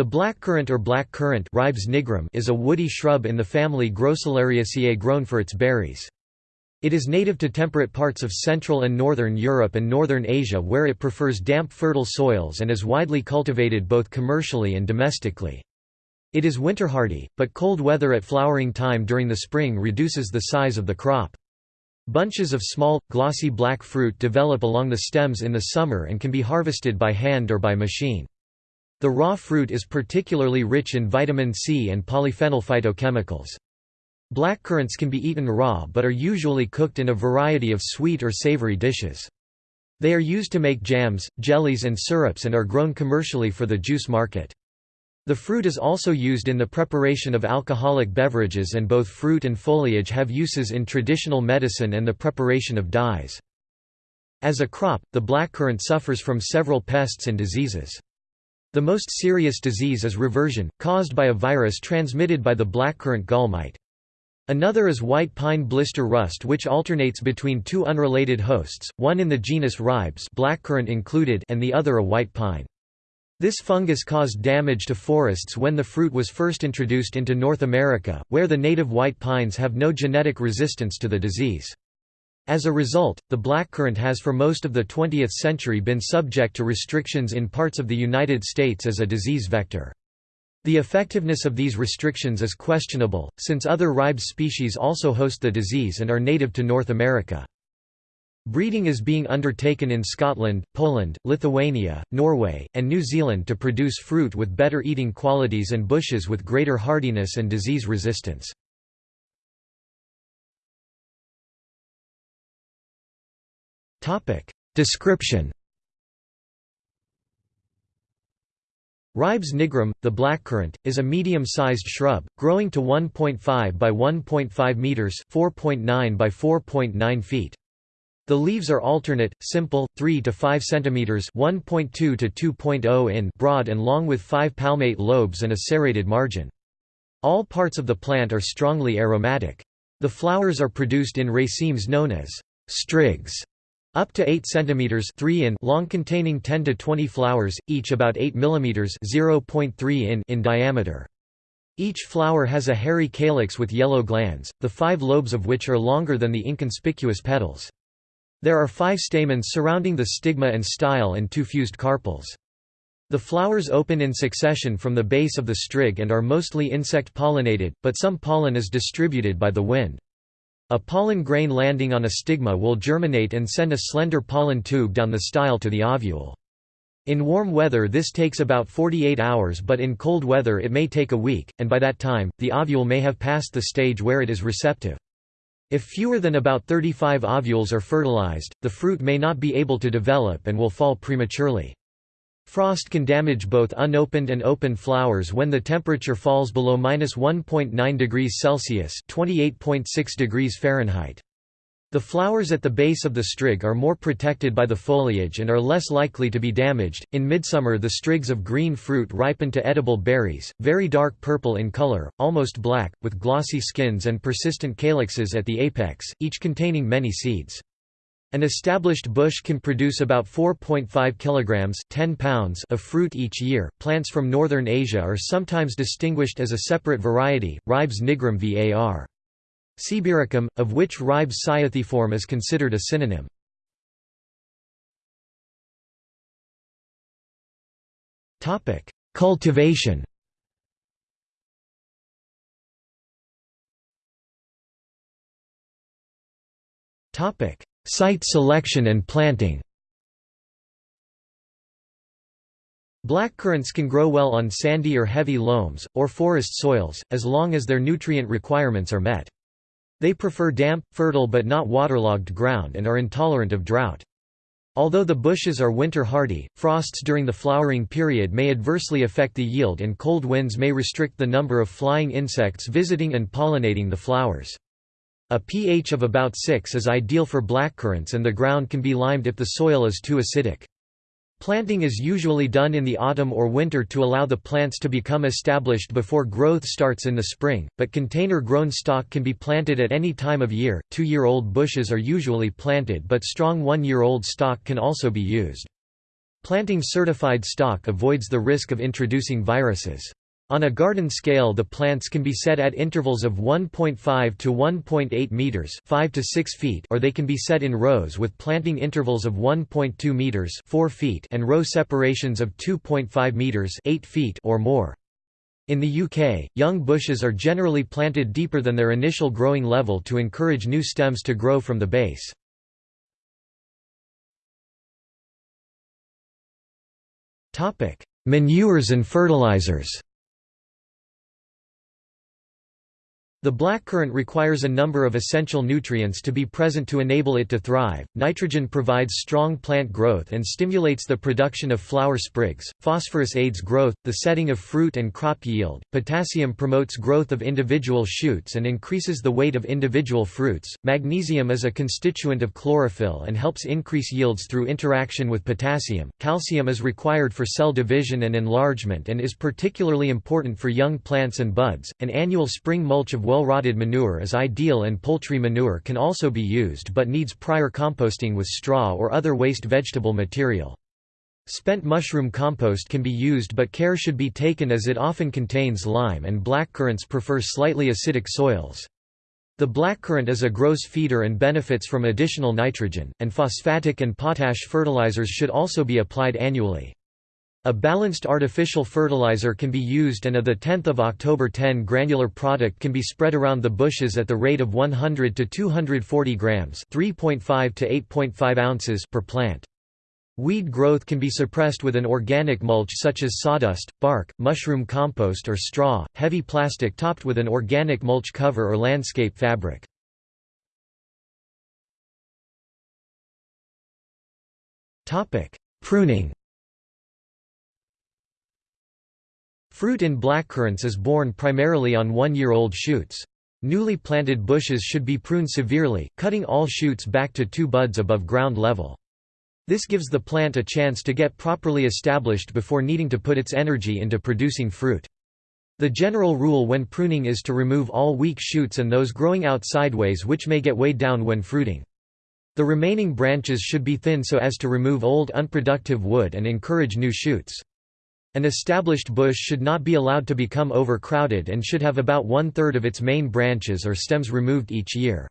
The blackcurrant or black currant is a woody shrub in the family Grossulariaceae grown for its berries. It is native to temperate parts of Central and Northern Europe and Northern Asia where it prefers damp fertile soils and is widely cultivated both commercially and domestically. It is winter hardy, but cold weather at flowering time during the spring reduces the size of the crop. Bunches of small, glossy black fruit develop along the stems in the summer and can be harvested by hand or by machine. The raw fruit is particularly rich in vitamin C and polyphenol phytochemicals. Blackcurrants can be eaten raw but are usually cooked in a variety of sweet or savory dishes. They are used to make jams, jellies and syrups and are grown commercially for the juice market. The fruit is also used in the preparation of alcoholic beverages and both fruit and foliage have uses in traditional medicine and the preparation of dyes. As a crop, the blackcurrant suffers from several pests and diseases. The most serious disease is reversion, caused by a virus transmitted by the blackcurrant gall mite. Another is white pine blister rust which alternates between two unrelated hosts, one in the genus Ribes blackcurrant included and the other a white pine. This fungus caused damage to forests when the fruit was first introduced into North America, where the native white pines have no genetic resistance to the disease. As a result, the blackcurrant has for most of the 20th century been subject to restrictions in parts of the United States as a disease vector. The effectiveness of these restrictions is questionable, since other Ribes species also host the disease and are native to North America. Breeding is being undertaken in Scotland, Poland, Lithuania, Norway, and New Zealand to produce fruit with better eating qualities and bushes with greater hardiness and disease resistance. Description Ribes nigrum, the blackcurrant, is a medium-sized shrub, growing to 1.5 by 1.5 meters (4.9 by 4.9 feet). The leaves are alternate, simple, 3 to 5 centimeters (1.2 to 2.0 in) broad and long with 5 palmate lobes and a serrated margin. All parts of the plant are strongly aromatic. The flowers are produced in racemes known as strigs up to 8 cm 3 in long containing 10 to 20 flowers, each about 8 mm 0.3 in in diameter. Each flower has a hairy calyx with yellow glands, the five lobes of which are longer than the inconspicuous petals. There are five stamens surrounding the stigma and style and two fused carpels. The flowers open in succession from the base of the strig and are mostly insect-pollinated, but some pollen is distributed by the wind. A pollen grain landing on a stigma will germinate and send a slender pollen tube down the style to the ovule. In warm weather this takes about 48 hours but in cold weather it may take a week, and by that time, the ovule may have passed the stage where it is receptive. If fewer than about 35 ovules are fertilized, the fruit may not be able to develop and will fall prematurely. Frost can damage both unopened and open flowers when the temperature falls below -1.9 degrees Celsius (28.6 degrees Fahrenheit). The flowers at the base of the strig are more protected by the foliage and are less likely to be damaged. In midsummer, the strigs of green fruit ripen to edible berries, very dark purple in color, almost black, with glossy skins and persistent calyxes at the apex, each containing many seeds. An established bush can produce about 4.5 kilograms 10 pounds of fruit each year. Plants from northern Asia are sometimes distinguished as a separate variety, Ribes nigrum var. Sibiricum, of which Ribes cyathiforme is considered a synonym. Topic: Cultivation. Topic: Site selection and planting Blackcurrants can grow well on sandy or heavy loams, or forest soils, as long as their nutrient requirements are met. They prefer damp, fertile but not waterlogged ground and are intolerant of drought. Although the bushes are winter hardy, frosts during the flowering period may adversely affect the yield and cold winds may restrict the number of flying insects visiting and pollinating the flowers. A pH of about 6 is ideal for blackcurrants and the ground can be limed if the soil is too acidic. Planting is usually done in the autumn or winter to allow the plants to become established before growth starts in the spring, but container-grown stock can be planted at any time of year. Two-year-old bushes are usually planted but strong one-year-old stock can also be used. Planting certified stock avoids the risk of introducing viruses. On a garden scale the plants can be set at intervals of 1.5 to 1.8 meters 5 to 6 feet or they can be set in rows with planting intervals of 1.2 meters 4 feet and row separations of 2.5 meters 8 feet or more. In the UK, young bushes are generally planted deeper than their initial growing level to encourage new stems to grow from the base. Manures and fertilizers The blackcurrant requires a number of essential nutrients to be present to enable it to thrive. Nitrogen provides strong plant growth and stimulates the production of flower sprigs. Phosphorus aids growth, the setting of fruit and crop yield. Potassium promotes growth of individual shoots and increases the weight of individual fruits. Magnesium is a constituent of chlorophyll and helps increase yields through interaction with potassium. Calcium is required for cell division and enlargement and is particularly important for young plants and buds. An annual spring mulch of well-rotted manure is ideal and poultry manure can also be used but needs prior composting with straw or other waste vegetable material. Spent mushroom compost can be used but care should be taken as it often contains lime and blackcurrants prefer slightly acidic soils. The blackcurrant is a gross feeder and benefits from additional nitrogen, and phosphatic and potash fertilizers should also be applied annually. A balanced artificial fertilizer can be used and a 10 October 10 granular product can be spread around the bushes at the rate of 100 to 240 grams 3.5 to 8.5 ounces per plant. Weed growth can be suppressed with an organic mulch such as sawdust, bark, mushroom compost or straw, heavy plastic topped with an organic mulch cover or landscape fabric. Pruning Fruit in blackcurrants is borne primarily on one-year-old shoots. Newly planted bushes should be pruned severely, cutting all shoots back to two buds above ground level. This gives the plant a chance to get properly established before needing to put its energy into producing fruit. The general rule when pruning is to remove all weak shoots and those growing out sideways which may get weighed down when fruiting. The remaining branches should be thin so as to remove old unproductive wood and encourage new shoots. An established bush should not be allowed to become overcrowded and should have about one-third of its main branches or stems removed each year.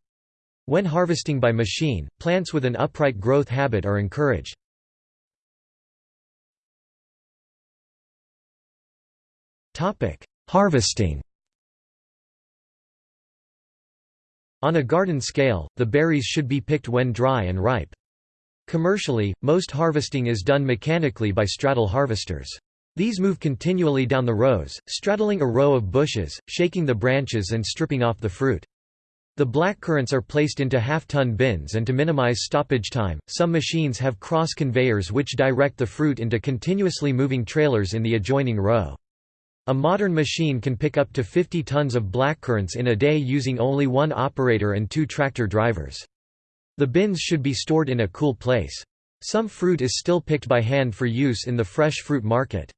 When harvesting by machine, plants with an upright growth habit are encouraged. Harvesting On a garden scale, the berries should be picked when dry and ripe. Commercially, most harvesting is done mechanically by straddle harvesters. These move continually down the rows, straddling a row of bushes, shaking the branches and stripping off the fruit. The blackcurrants are placed into half-ton bins and to minimize stoppage time, some machines have cross conveyors which direct the fruit into continuously moving trailers in the adjoining row. A modern machine can pick up to 50 tons of blackcurrants in a day using only one operator and two tractor drivers. The bins should be stored in a cool place. Some fruit is still picked by hand for use in the fresh fruit market.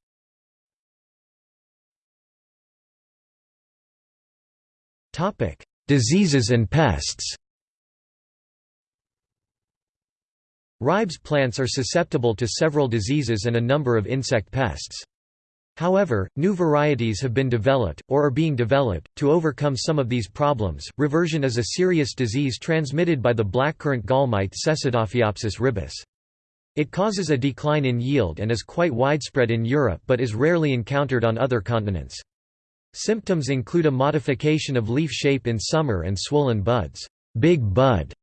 Topic: Diseases and pests. Ribes plants are susceptible to several diseases and a number of insect pests. However, new varieties have been developed, or are being developed, to overcome some of these problems. Reversion is a serious disease transmitted by the blackcurrant gall mite Cecidophyopsis ribis. It causes a decline in yield and is quite widespread in Europe but is rarely encountered on other continents. Symptoms include a modification of leaf shape in summer and swollen buds big bud",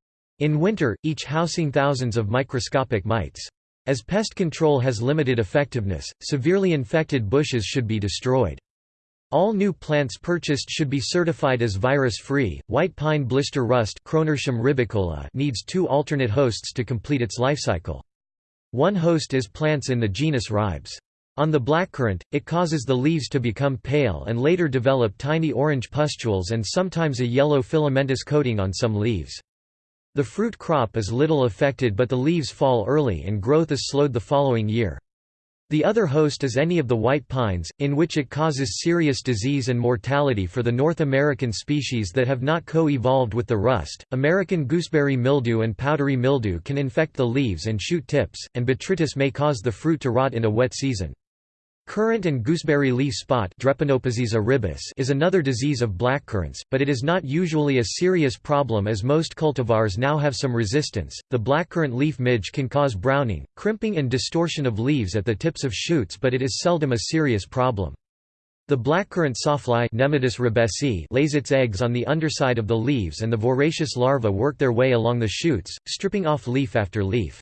in winter, each housing thousands of microscopic mites. As pest control has limited effectiveness, severely infected bushes should be destroyed. All new plants purchased should be certified as virus-free. White pine blister rust needs two alternate hosts to complete its lifecycle. One host is plants in the genus Ribes. On the blackcurrant, it causes the leaves to become pale and later develop tiny orange pustules and sometimes a yellow filamentous coating on some leaves. The fruit crop is little affected but the leaves fall early and growth is slowed the following year. The other host is any of the white pines, in which it causes serious disease and mortality for the North American species that have not co-evolved with the rust. American gooseberry mildew and powdery mildew can infect the leaves and shoot tips, and botrytis may cause the fruit to rot in a wet season. Currant and gooseberry leaf spot is another disease of blackcurrants, but it is not usually a serious problem as most cultivars now have some resistance. The blackcurrant leaf midge can cause browning, crimping and distortion of leaves at the tips of shoots but it is seldom a serious problem. The blackcurrant sawfly lays its eggs on the underside of the leaves and the voracious larvae work their way along the shoots, stripping off leaf after leaf.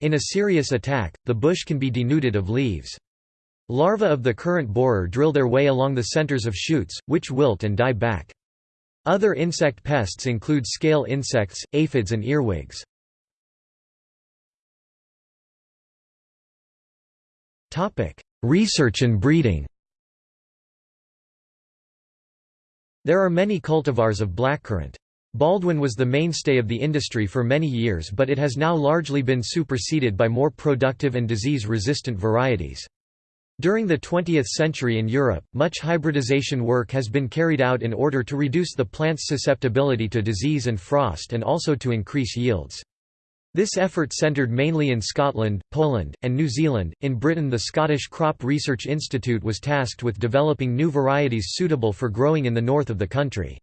In a serious attack, the bush can be denuded of leaves. Larvae of the currant borer drill their way along the centers of shoots, which wilt and die back. Other insect pests include scale insects, aphids and earwigs. Research and breeding There are many cultivars of blackcurrant. Baldwin was the mainstay of the industry for many years but it has now largely been superseded by more productive and disease-resistant varieties. During the 20th century in Europe, much hybridization work has been carried out in order to reduce the plant's susceptibility to disease and frost and also to increase yields. This effort centred mainly in Scotland, Poland, and New Zealand. In Britain, the Scottish Crop Research Institute was tasked with developing new varieties suitable for growing in the north of the country.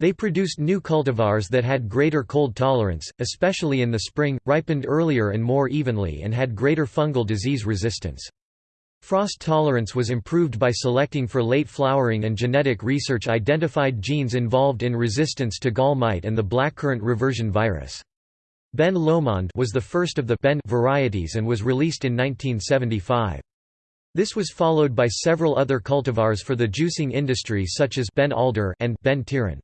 They produced new cultivars that had greater cold tolerance, especially in the spring, ripened earlier and more evenly, and had greater fungal disease resistance. Frost tolerance was improved by selecting for late flowering and genetic research identified genes involved in resistance to gall mite and the blackcurrant reversion virus. Ben Lomond was the first of the Ben varieties and was released in 1975. This was followed by several other cultivars for the juicing industry such as Ben Alder and Ben Tirran.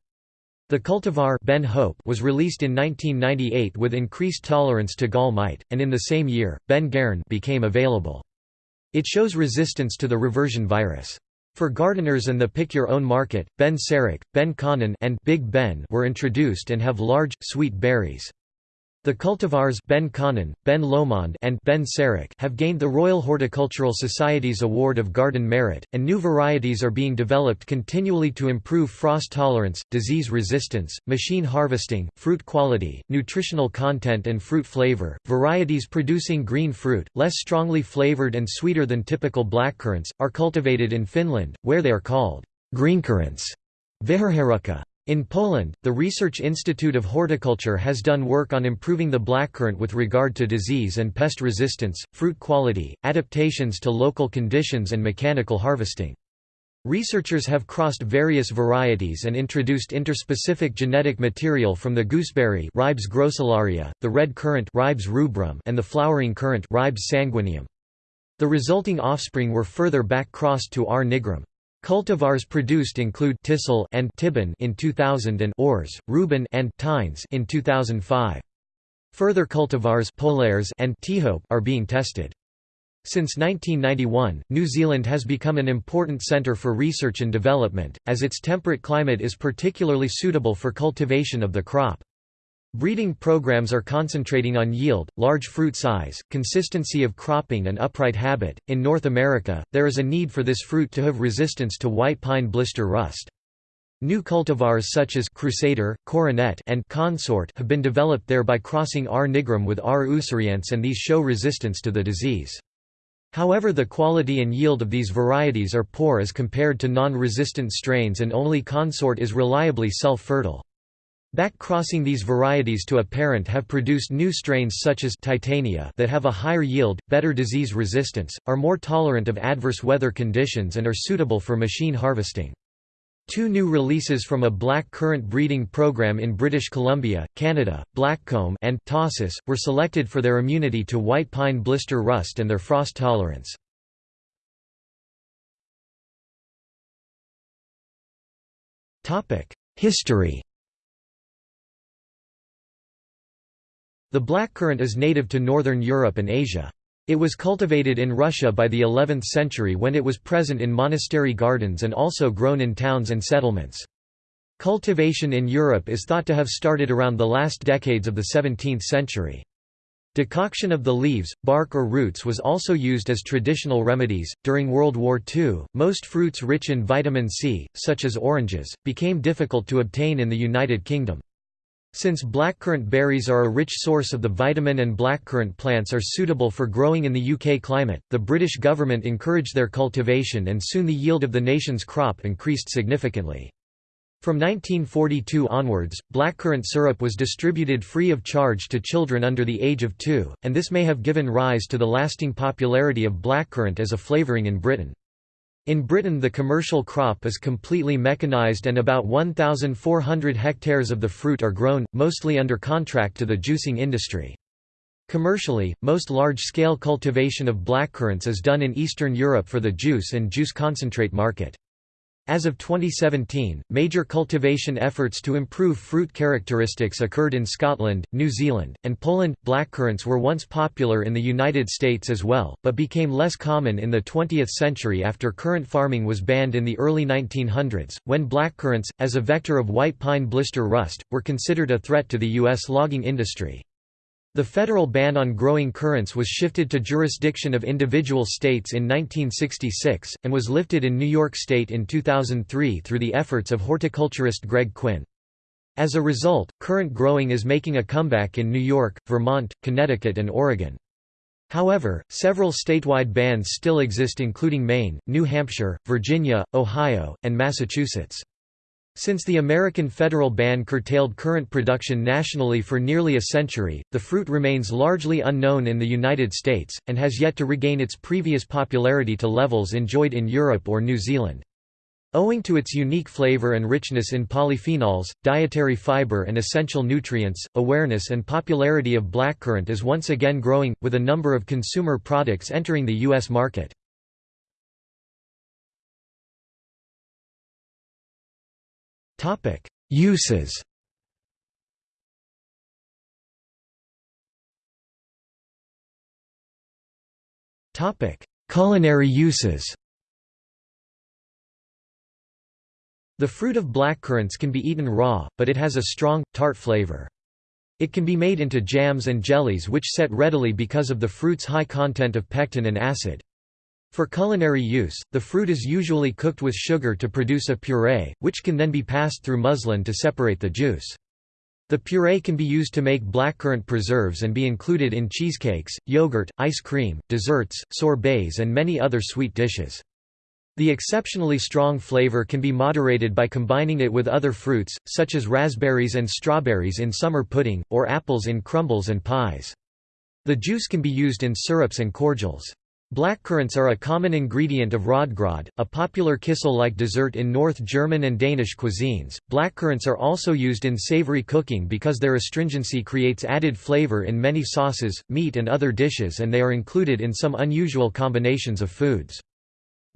The cultivar ben Hope was released in 1998 with increased tolerance to gall mite, and in the same year, Ben Gairn became available. It shows resistance to the reversion virus. For gardeners and the pick-your-own market, Ben Sarek, Ben Conan and Big Ben were introduced and have large, sweet berries. The cultivars Ben Conan, Ben Lomond and Ben Sarek have gained the Royal Horticultural Society's Award of Garden Merit, and new varieties are being developed continually to improve frost tolerance, disease resistance, machine harvesting, fruit quality, nutritional content and fruit flavor. Varieties producing green fruit, less strongly flavored and sweeter than typical blackcurrants, are cultivated in Finland, where they are called greencurrants. Viherherukka. In Poland, the Research Institute of Horticulture has done work on improving the blackcurrant with regard to disease and pest resistance, fruit quality, adaptations to local conditions and mechanical harvesting. Researchers have crossed various varieties and introduced interspecific genetic material from the gooseberry Ribes grossularia, the red currant Ribes rubrum, and the flowering currant Ribes sanguineum. The resulting offspring were further back-crossed to R. nigrum. Cultivars produced include Tisel and Tiben in 2000 and Ores, Ruben and Tines in 2005. Further cultivars Polares and Tihope are being tested. Since 1991, New Zealand has become an important centre for research and development, as its temperate climate is particularly suitable for cultivation of the crop. Breeding programs are concentrating on yield, large fruit size, consistency of cropping, and upright habit. In North America, there is a need for this fruit to have resistance to white pine blister rust. New cultivars such as Crusader, Coronet, and Consort have been developed there by crossing R. nigrum with R. ussuriense and these show resistance to the disease. However the quality and yield of these varieties are poor as compared to non-resistant strains and only Consort is reliably self-fertile. Back-crossing these varieties to a parent have produced new strains such as Titania that have a higher yield, better disease resistance, are more tolerant of adverse weather conditions and are suitable for machine harvesting. Two new releases from a black currant breeding program in British Columbia, Canada, Blackcomb and Tahsis, were selected for their immunity to white pine blister rust and their frost tolerance. History The blackcurrant is native to northern Europe and Asia. It was cultivated in Russia by the 11th century when it was present in monastery gardens and also grown in towns and settlements. Cultivation in Europe is thought to have started around the last decades of the 17th century. Decoction of the leaves, bark or roots was also used as traditional remedies. During World War II, most fruits rich in vitamin C, such as oranges, became difficult to obtain in the United Kingdom. Since blackcurrant berries are a rich source of the vitamin and blackcurrant plants are suitable for growing in the UK climate, the British government encouraged their cultivation and soon the yield of the nation's crop increased significantly. From 1942 onwards, blackcurrant syrup was distributed free of charge to children under the age of two, and this may have given rise to the lasting popularity of blackcurrant as a flavouring in Britain. In Britain the commercial crop is completely mechanized and about 1,400 hectares of the fruit are grown, mostly under contract to the juicing industry. Commercially, most large-scale cultivation of blackcurrants is done in Eastern Europe for the juice and juice concentrate market. As of 2017, major cultivation efforts to improve fruit characteristics occurred in Scotland, New Zealand, and Poland. Blackcurrants were once popular in the United States as well, but became less common in the 20th century after currant farming was banned in the early 1900s, when blackcurrants, as a vector of white pine blister rust, were considered a threat to the U.S. logging industry. The federal ban on growing currants was shifted to jurisdiction of individual states in 1966, and was lifted in New York State in 2003 through the efforts of horticulturist Greg Quinn. As a result, currant growing is making a comeback in New York, Vermont, Connecticut and Oregon. However, several statewide bans still exist including Maine, New Hampshire, Virginia, Ohio, and Massachusetts. Since the American federal ban curtailed currant production nationally for nearly a century, the fruit remains largely unknown in the United States, and has yet to regain its previous popularity to levels enjoyed in Europe or New Zealand. Owing to its unique flavor and richness in polyphenols, dietary fiber and essential nutrients, awareness and popularity of blackcurrant is once again growing, with a number of consumer products entering the U.S. market. Topic: Uses. Topic: Culinary uses. The fruit of blackcurrants can be eaten raw, but it has a strong, tart flavor. It can be made into jams and jellies which set readily because of the fruit's high content of pectin and acid. For culinary use, the fruit is usually cooked with sugar to produce a puree, which can then be passed through muslin to separate the juice. The puree can be used to make blackcurrant preserves and be included in cheesecakes, yogurt, ice cream, desserts, sorbets and many other sweet dishes. The exceptionally strong flavor can be moderated by combining it with other fruits, such as raspberries and strawberries in summer pudding, or apples in crumbles and pies. The juice can be used in syrups and cordials. Blackcurrants are a common ingredient of rotgrod, a popular kissel-like dessert in North German and Danish cuisines. Blackcurrants are also used in savory cooking because their astringency creates added flavor in many sauces, meat and other dishes and they are included in some unusual combinations of foods.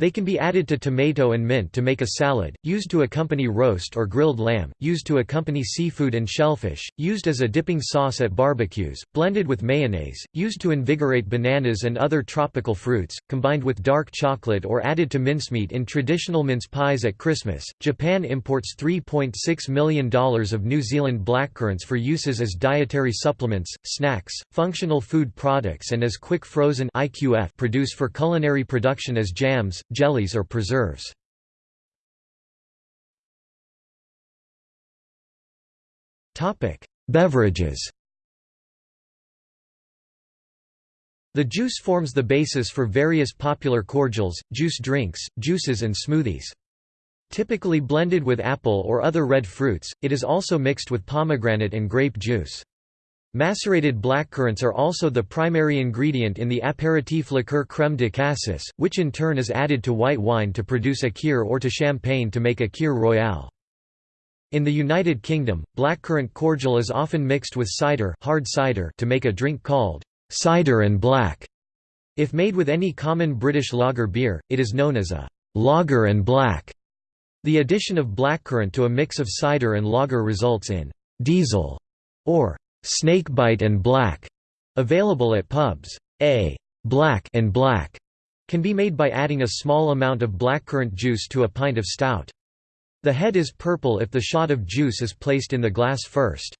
They can be added to tomato and mint to make a salad, used to accompany roast or grilled lamb, used to accompany seafood and shellfish, used as a dipping sauce at barbecues, blended with mayonnaise, used to invigorate bananas and other tropical fruits, combined with dark chocolate or added to mincemeat in traditional mince pies at Christmas. Japan imports $3.6 million of New Zealand blackcurrants for uses as dietary supplements, snacks, functional food products and as quick frozen IQF produce for culinary production as jams, jellies or preserves. Beverages The juice forms the basis for various popular cordials, juice drinks, juices and smoothies. Typically blended with apple or other red fruits, it is also mixed with pomegranate and grape juice. Macerated blackcurrants are also the primary ingredient in the apéritif liqueur crème de cassis, which in turn is added to white wine to produce a kir or to champagne to make a kir royale. In the United Kingdom, blackcurrant cordial is often mixed with cider, hard cider to make a drink called cider and black. If made with any common British lager beer, it is known as a lager and black. The addition of blackcurrant to a mix of cider and lager results in diesel or Snakebite and Black, available at pubs. A black and black can be made by adding a small amount of blackcurrant juice to a pint of stout. The head is purple if the shot of juice is placed in the glass first.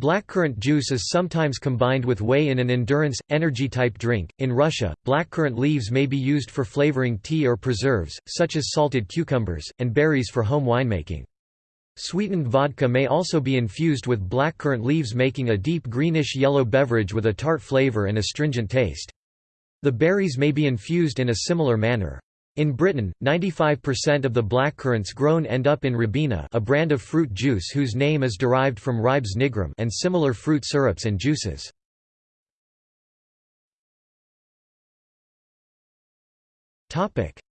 Blackcurrant juice is sometimes combined with whey in an endurance, energy-type drink. In Russia, blackcurrant leaves may be used for flavoring tea or preserves, such as salted cucumbers, and berries for home winemaking. Sweetened vodka may also be infused with blackcurrant leaves making a deep greenish-yellow beverage with a tart flavor and astringent taste. The berries may be infused in a similar manner. In Britain, 95% of the blackcurrants grown end up in Ribena a brand of fruit juice whose name is derived from Ribes nigrum and similar fruit syrups and juices.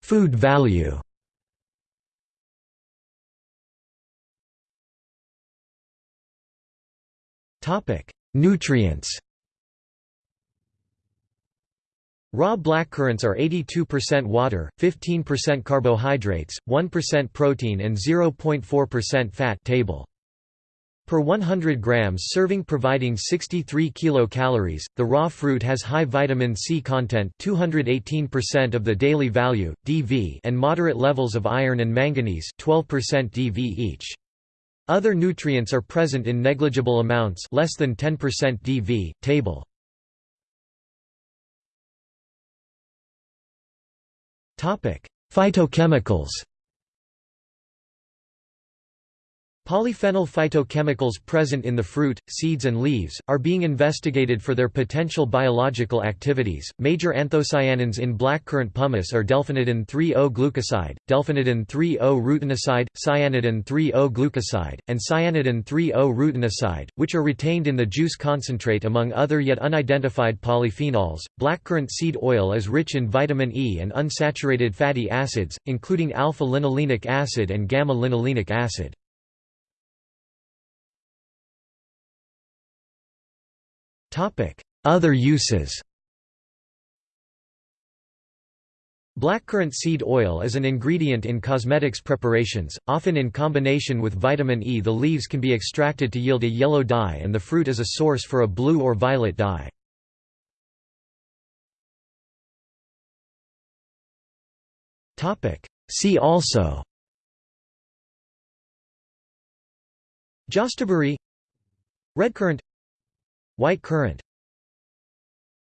Food value Nutrients Raw blackcurrants are 82% water, 15% carbohydrates, 1% protein and 0.4% fat table. Per 100 grams serving providing 63 kilocalories, the raw fruit has high vitamin C content 218% of the daily value, DV and moderate levels of iron and manganese 12% DV each. Other nutrients are present in negligible amounts less than 10% DV, table. Phytochemicals Polyphenol phytochemicals present in the fruit, seeds, and leaves, are being investigated for their potential biological activities. Major anthocyanins in blackcurrant pomace are delphinidin 3-O-glucoside, delphinidin 3-O-rutinoside, cyanidin 3-O-glucoside, and cyanidin 3-O-rutinoside, which are retained in the juice concentrate among other yet unidentified polyphenols. Blackcurrant seed oil is rich in vitamin E and unsaturated fatty acids, including alpha linolenic acid and gamma linolenic acid. Other uses Blackcurrant seed oil is an ingredient in cosmetics preparations, often in combination with vitamin E. The leaves can be extracted to yield a yellow dye and the fruit is a source for a blue or violet dye. See also Jostaberry Redcurrant White currant